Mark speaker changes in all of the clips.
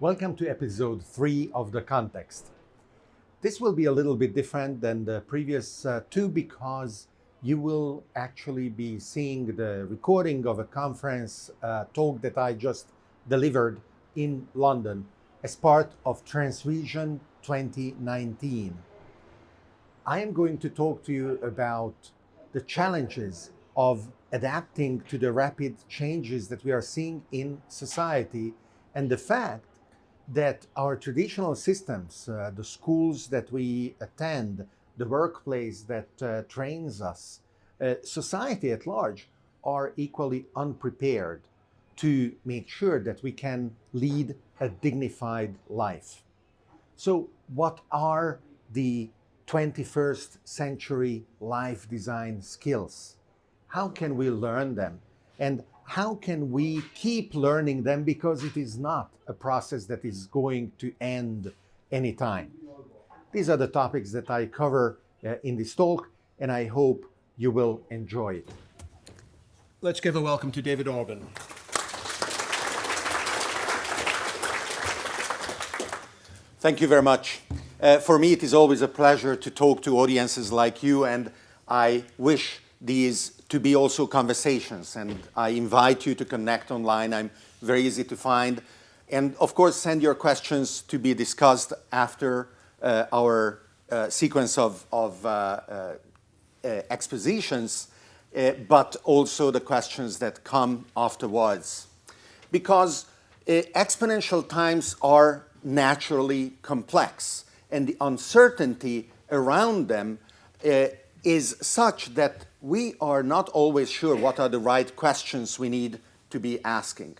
Speaker 1: Welcome to episode three of The Context. This will be a little bit different than the previous uh, two because you will actually be seeing the recording of a conference uh, talk that I just delivered in London as part of Transvision 2019. I am going to talk to you about the challenges of adapting to the rapid changes that we are seeing in society and the fact that our traditional systems, uh, the schools that we attend, the workplace that uh, trains us, uh, society at large are equally unprepared to make sure that we can lead a dignified life. So, what are the 21st century life design skills? How can we learn them? And how can we keep learning them because it is not a process that is going to end anytime. These are the topics that I cover uh, in this talk, and I hope you will enjoy it.
Speaker 2: Let's give a welcome to David Orban.
Speaker 3: Thank you very much. Uh, for me, it is always a pleasure to talk to audiences like you, and I wish these to be also conversations. And I invite you to connect online. I'm very easy to find. And of course, send your questions to be discussed after uh, our uh, sequence of, of uh, uh, uh expositions, uh, but also the questions that come afterwards. Because exponential times are naturally complex, and the uncertainty around them is such that we are not always sure what are the right questions we need to be asking.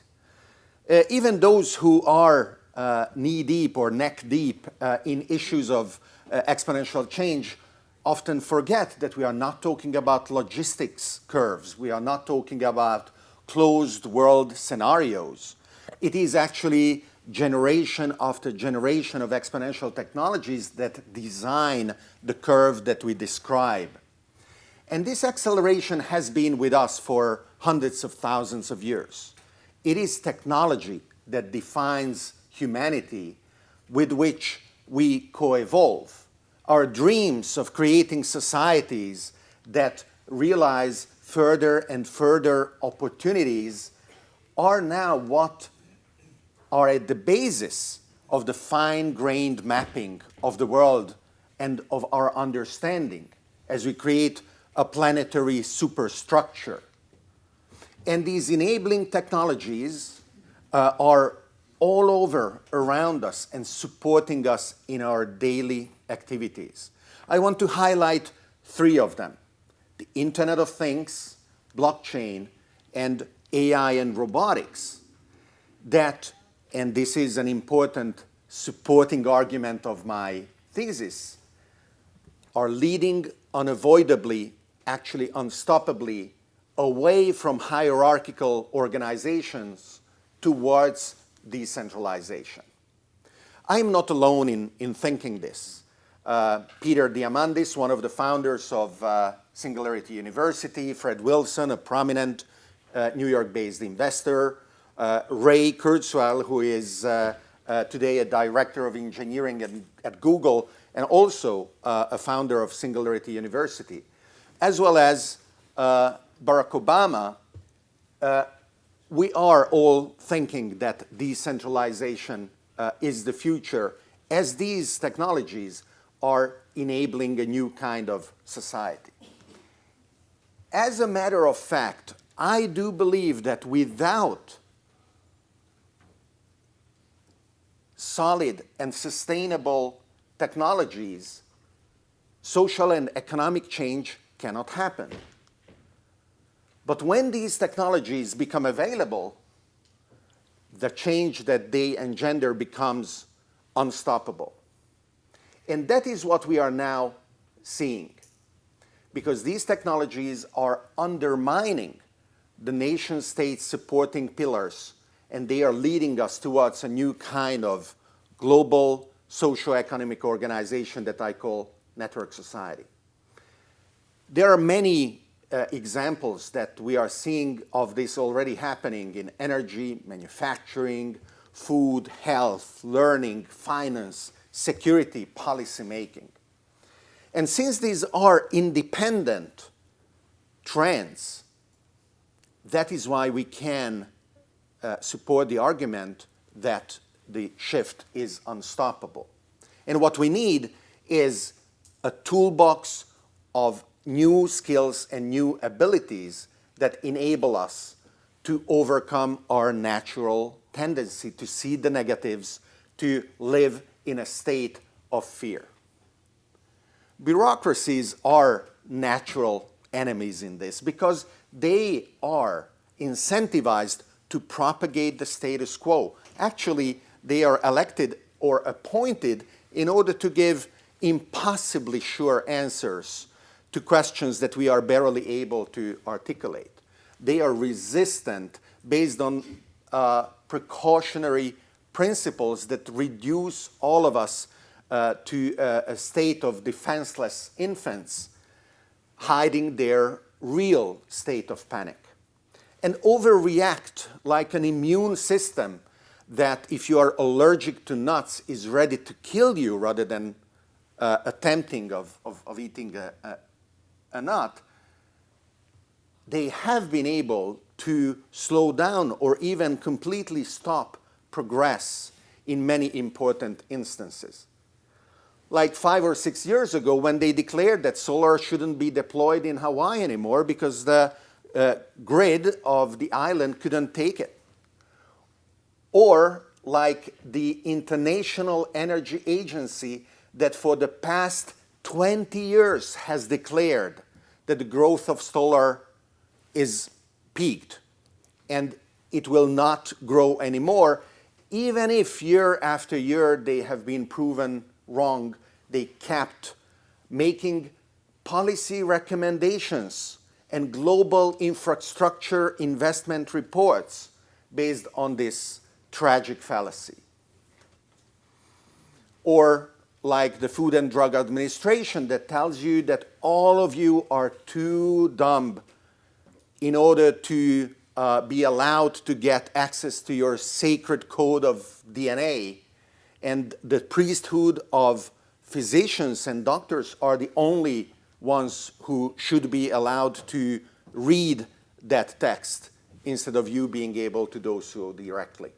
Speaker 3: Uh, even those who are uh, knee-deep or neck-deep uh, in issues of uh, exponential change often forget that we are not talking about logistics curves. We are not talking about closed world scenarios. It is actually generation after generation of exponential technologies that design the curve that we describe. And this acceleration has been with us for hundreds of thousands of years. It is technology that defines humanity with which we co-evolve. Our dreams of creating societies that realize further and further opportunities are now what are at the basis of the fine-grained mapping of the world and of our understanding as we create a planetary superstructure. And these enabling technologies uh, are all over around us and supporting us in our daily activities. I want to highlight three of them. The Internet of Things, blockchain, and AI and robotics that, and this is an important supporting argument of my thesis, are leading unavoidably, actually unstoppably, away from hierarchical organizations towards decentralization. I'm not alone in, in thinking this. Uh, Peter Diamandis, one of the founders of uh, Singularity University, Fred Wilson, a prominent uh, New York-based investor, uh, Ray Kurzweil, who is uh, uh, today a director of engineering at, at Google, and also a founder of Singularity University, as well as Barack Obama, we are all thinking that decentralization uh, is the future as these technologies are enabling a new kind of society. As a matter of fact, I do believe that without solid and sustainable technologies, social and economic change cannot happen. But when these technologies become available, the change that they engender becomes unstoppable. And that is what we are now seeing. Because these technologies are undermining the nation state supporting pillars and they are leading us towards a new kind of global socio-economic organization that I call network society. There are many uh, examples that we are seeing of this already happening in energy, manufacturing, food, health, learning, finance, security, policy making. And since these are independent trends, that is why we can uh, support the argument that the shift is unstoppable. And what we need is a toolbox of new skills and new abilities that enable us to overcome our natural tendency to see the negatives, to live in a state of fear. Bureaucracies are natural enemies in this because they are incentivized to propagate the status quo. Actually, they are elected or appointed in order to give impossibly sure answers to questions that we are barely able to articulate. They are resistant based on uh, precautionary principles that reduce all of us uh, to uh, a state of defenseless infants hiding their real state of panic. And overreact like an immune system that if you are allergic to nuts is ready to kill you rather than uh, attempting of, of, of eating a, a, a nut, they have been able to slow down or even completely stop progress in many important instances. Like five or six years ago when they declared that solar shouldn't be deployed in Hawaii anymore because the uh, grid of the island couldn't take it. Or like the International Energy Agency that for the past 20 years has declared that the growth of solar is peaked and it will not grow anymore, even if year after year they have been proven wrong, they kept making policy recommendations and global infrastructure investment reports based on this tragic fallacy. Or like the Food and Drug Administration that tells you that all of you are too dumb in order to uh, be allowed to get access to your sacred code of DNA and the priesthood of physicians and doctors are the only ones who should be allowed to read that text instead of you being able to do so directly.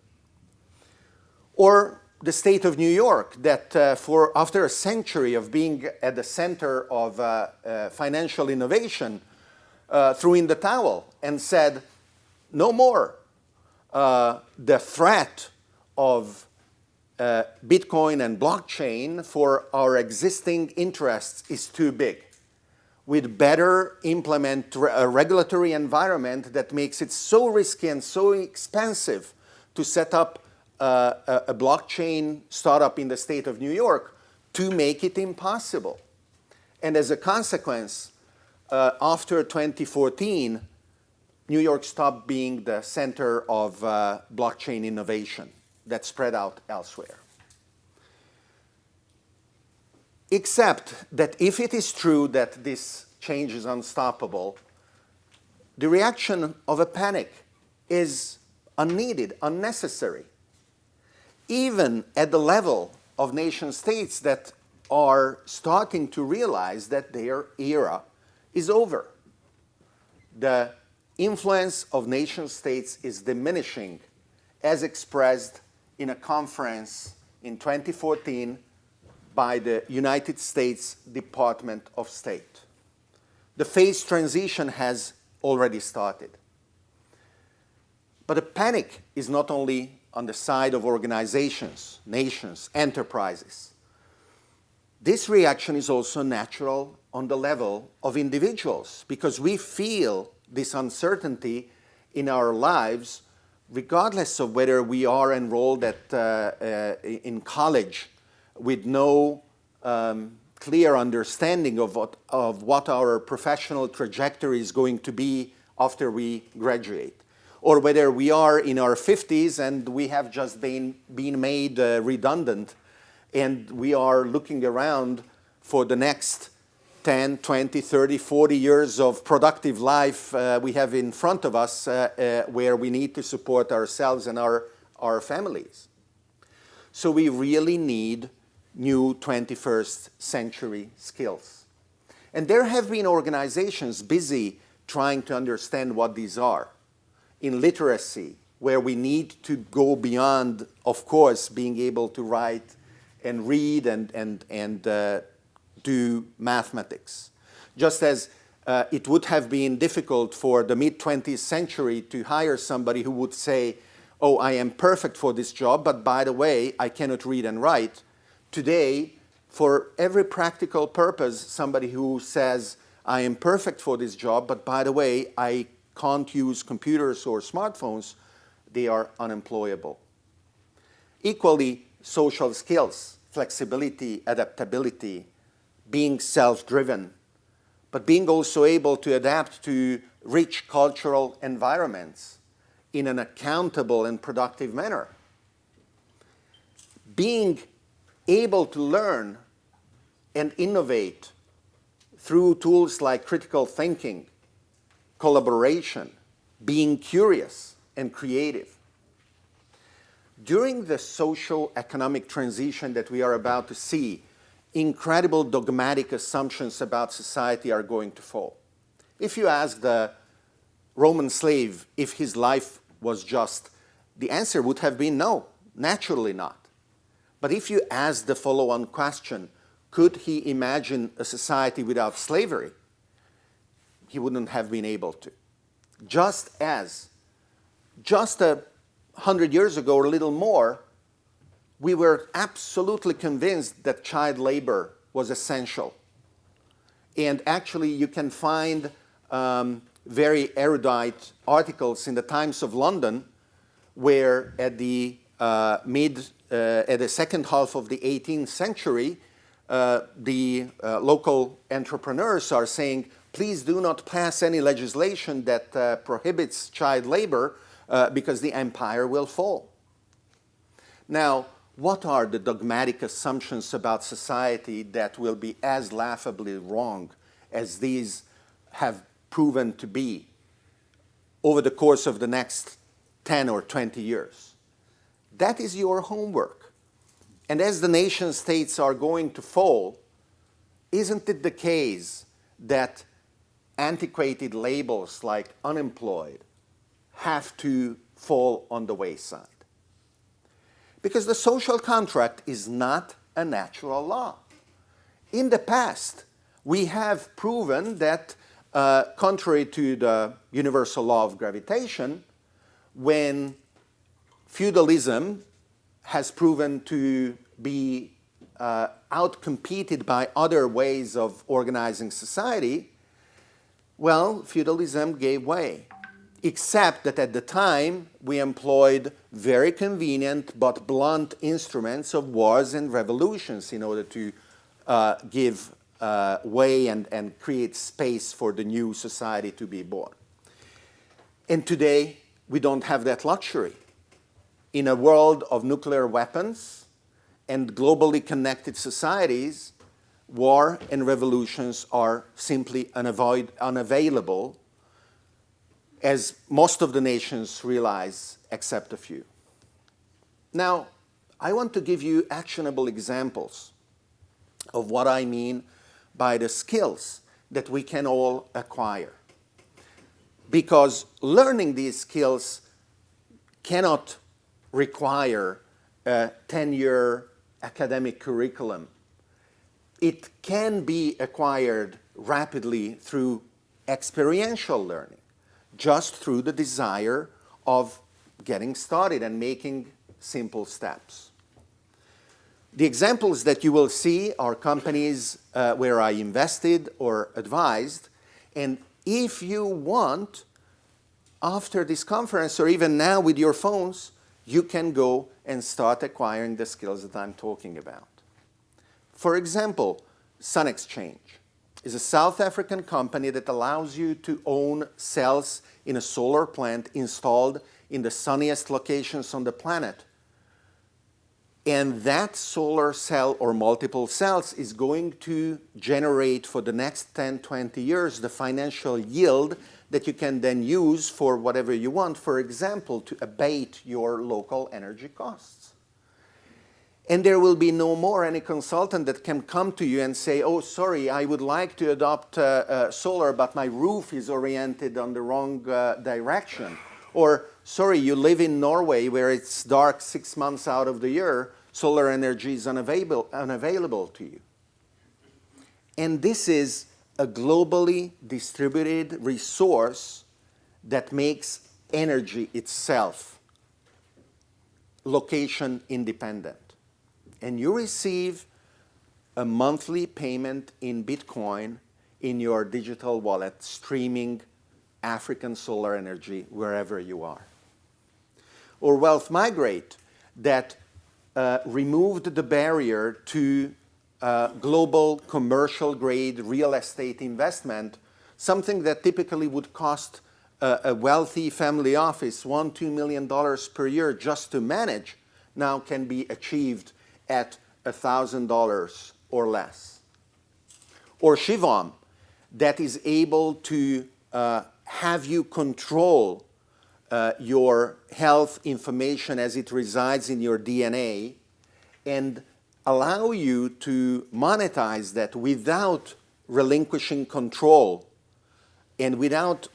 Speaker 3: Or the state of New York that uh, for after a century of being at the center of uh, uh, financial innovation uh, threw in the towel and said no more uh, the threat of uh, Bitcoin and blockchain for our existing interests is too big. We'd better implement a regulatory environment that makes it so risky and so expensive to set up uh, a, blockchain startup in the state of New York to make it impossible. And as a consequence, uh, after 2014, New York stopped being the center of uh, blockchain innovation that spread out elsewhere. Except that if it is true that this change is unstoppable, the reaction of a panic is unneeded, unnecessary even at the level of nation states that are starting to realize that their era is over. The influence of nation states is diminishing as expressed in a conference in 2014 by the United States Department of State. The phase transition has already started. But the panic is not only on the side of organizations, nations, enterprises. This reaction is also natural on the level of individuals because we feel this uncertainty in our lives regardless of whether we are enrolled at, uh, uh, in college with no um, clear understanding of what, of what our professional trajectory is going to be after we graduate or whether we are in our 50s and we have just been, been made uh, redundant and we are looking around for the next 10, 20, 30, 40 years of productive life uh, we have in front of us uh, uh, where we need to support ourselves and our, our families. So we really need new 21st century skills. And there have been organizations busy trying to understand what these are. In literacy, where we need to go beyond, of course, being able to write and read and, and, and uh, do mathematics. Just as uh, it would have been difficult for the mid-20th century to hire somebody who would say, oh, I am perfect for this job, but by the way, I cannot read and write. Today, for every practical purpose, somebody who says, I am perfect for this job, but by the way, I can't use computers or smartphones, they are unemployable. Equally, social skills, flexibility, adaptability, being self-driven, but being also able to adapt to rich cultural environments in an accountable and productive manner. Being able to learn and innovate through tools like critical thinking, collaboration, being curious and creative. During the social economic transition that we are about to see, incredible dogmatic assumptions about society are going to fall. If you ask the Roman slave if his life was just, the answer would have been no, naturally not. But if you ask the follow-on question, could he imagine a society without slavery? He wouldn't have been able to. Just as, just a hundred years ago or a little more, we were absolutely convinced that child labor was essential. And actually, you can find um, very erudite articles in the Times of London where at the uh, mid, uh, at the second half of the 18th century, uh, the uh, local entrepreneurs are saying, please do not pass any legislation that uh, prohibits child labor uh, because the empire will fall. Now, what are the dogmatic assumptions about society that will be as laughably wrong as these have proven to be over the course of the next 10 or 20 years? That is your homework. And as the nation states are going to fall, isn't it the case that antiquated labels like unemployed have to fall on the wayside? Because the social contract is not a natural law. In the past, we have proven that, uh, contrary to the universal law of gravitation, when feudalism has proven to be uh, outcompeted by other ways of organizing society, well, feudalism gave way except that at the time we employed very convenient but blunt instruments of wars and revolutions in order to uh, give uh, way and, and create space for the new society to be born. And today we don't have that luxury. In a world of nuclear weapons and globally connected societies, war and revolutions are simply unavailable as most of the nations realize except a few. Now, I want to give you actionable examples of what I mean by the skills that we can all acquire. Because learning these skills cannot require a 10-year academic curriculum. It can be acquired rapidly through experiential learning just through the desire of getting started and making simple steps. The examples that you will see are companies uh, where I invested or advised, and if you want, after this conference or even now with your phones, you can go and start acquiring the skills that I'm talking about. For example, Sun Exchange is a South African company that allows you to own cells in a solar plant installed in the sunniest locations on the planet. And that solar cell or multiple cells is going to generate for the next 10, 20 years the financial yield that you can then use for whatever you want, for example, to abate your local energy costs. And there will be no more any consultant that can come to you and say, oh, sorry, I would like to adopt uh, uh, solar, but my roof is oriented on the wrong uh, direction. Or, sorry, you live in Norway where it's dark six months out of the year, solar energy is unavailable, unavailable to you. And this is a globally distributed resource that makes energy itself location independent. And you receive a monthly payment in Bitcoin in your digital wallet streaming African solar energy wherever you are. Or Wealth Migrate that uh, removed the barrier to uh, global commercial grade real estate investment, something that typically would cost uh, a wealthy family office one, two million dollars per year just to manage, now can be achieved at $1,000 or less. Or Shivom, that is able to uh, have you control uh, your health information as it resides in your DNA and allow you to monetize that without relinquishing control and without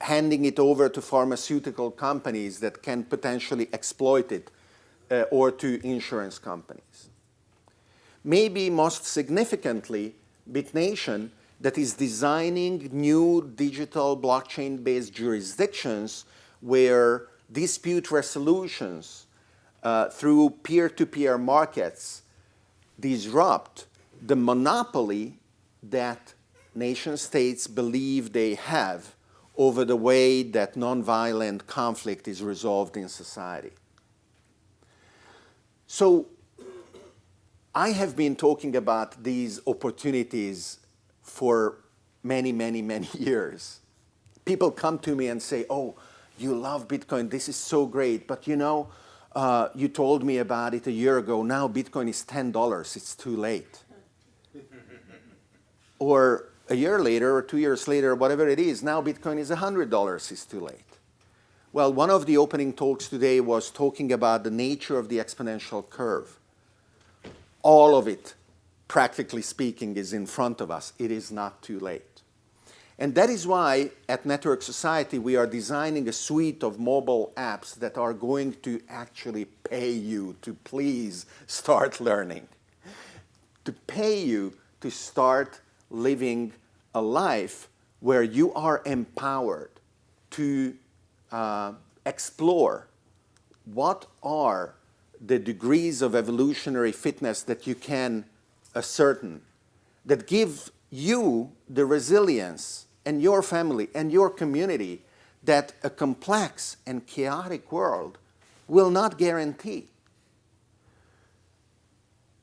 Speaker 3: handing it over to pharmaceutical companies that can potentially exploit it uh, or to insurance companies. Maybe most significantly, BitNation that is designing new digital blockchain-based jurisdictions where dispute resolutions uh, through peer-to-peer -peer markets disrupt the monopoly that nation states believe they have over the way that nonviolent conflict is resolved in society. So I have been talking about these opportunities for many, many, many years. People come to me and say, oh, you love Bitcoin, this is so great, but you know, uh, you told me about it a year ago, now Bitcoin is $10, it's too late. or a year later or two years later, whatever it is, now Bitcoin is $100, it's too late. Well, one of the opening talks today was talking about the nature of the exponential curve. All of it, practically speaking, is in front of us. It is not too late. And that is why at Network Society we are designing a suite of mobile apps that are going to actually pay you to please start learning, to pay you to start living a life where you are empowered to uh, explore what are the degrees of evolutionary fitness that you can ascertain that give you the resilience and your family and your community that a complex and chaotic world will not guarantee.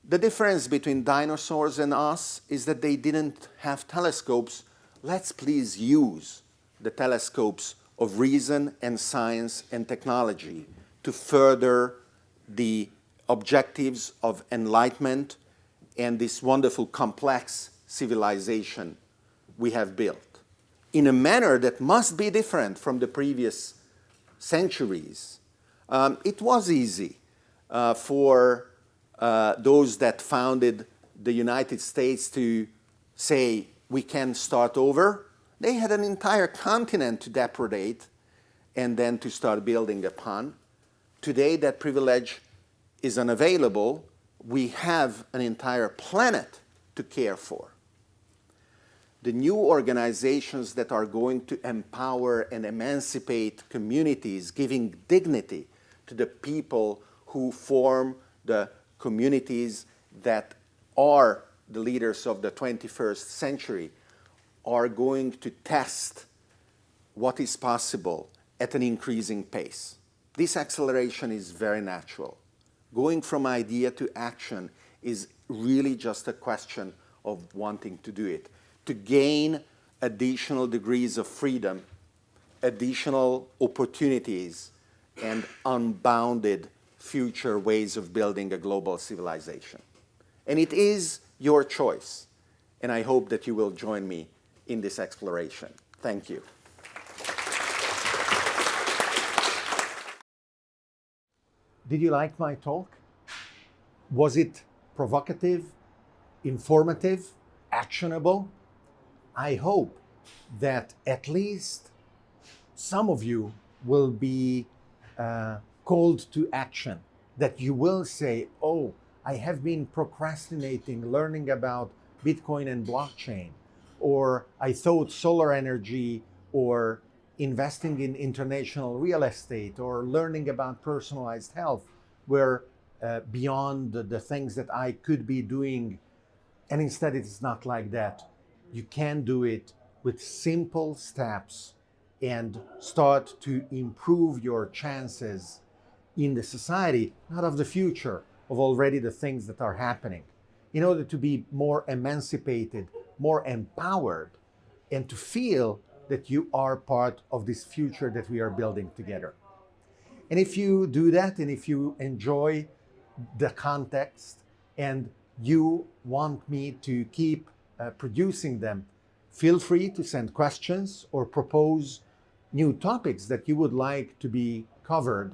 Speaker 3: The difference between dinosaurs and us is that they didn't have telescopes. Let's please use the telescopes of reason and science and technology to further the objectives of enlightenment and this wonderful complex civilization we have built in a manner that must be different from the previous centuries. Um, it was easy uh, for uh, those that founded the United States to say, we can start over they had an entire continent to depredate and then to start building upon. Today, that privilege is unavailable. We have an entire planet to care for. The new organizations that are going to empower and emancipate communities, giving dignity to the people who form the communities that are the leaders of the 21st century, are going to test what is possible at an increasing pace. This acceleration is very natural. Going from idea to action is really just a question of wanting to do it. To gain additional degrees of freedom, additional opportunities, and unbounded future ways of building a global civilization. And it is your choice. And I hope that you will join me in this exploration. Thank you.
Speaker 1: Did you like my talk?
Speaker 3: Was it provocative, informative, actionable? I hope that at least some of you will be uh, called to action, that you will say, Oh, I have been procrastinating learning about Bitcoin and blockchain, or I thought solar energy or investing in international real estate or learning about personalized health were uh, beyond the, the things that I could be doing. And instead, it's not like that. You can do it with simple steps and start to improve your chances in the society, not of the future, of already the things that are happening. In order to be more emancipated, more empowered, and to feel that you are part of this future that we are building together. And if you do that, and if you enjoy the context, and you want me to keep uh, producing them, feel free to send questions or propose new topics that you would like to be covered.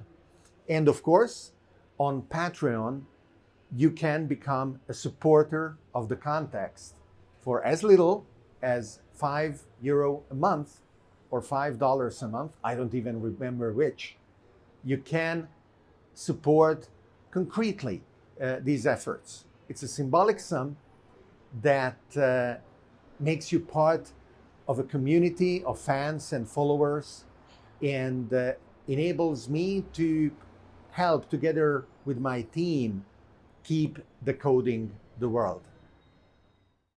Speaker 3: And of course, on Patreon, you can become a supporter of the context for as little as five euro a month or five dollars a month. I don't even remember which. You can support concretely uh, these efforts. It's a symbolic sum that uh, makes you part of a community of fans and followers and uh, enables me to help together with my team keep decoding the world.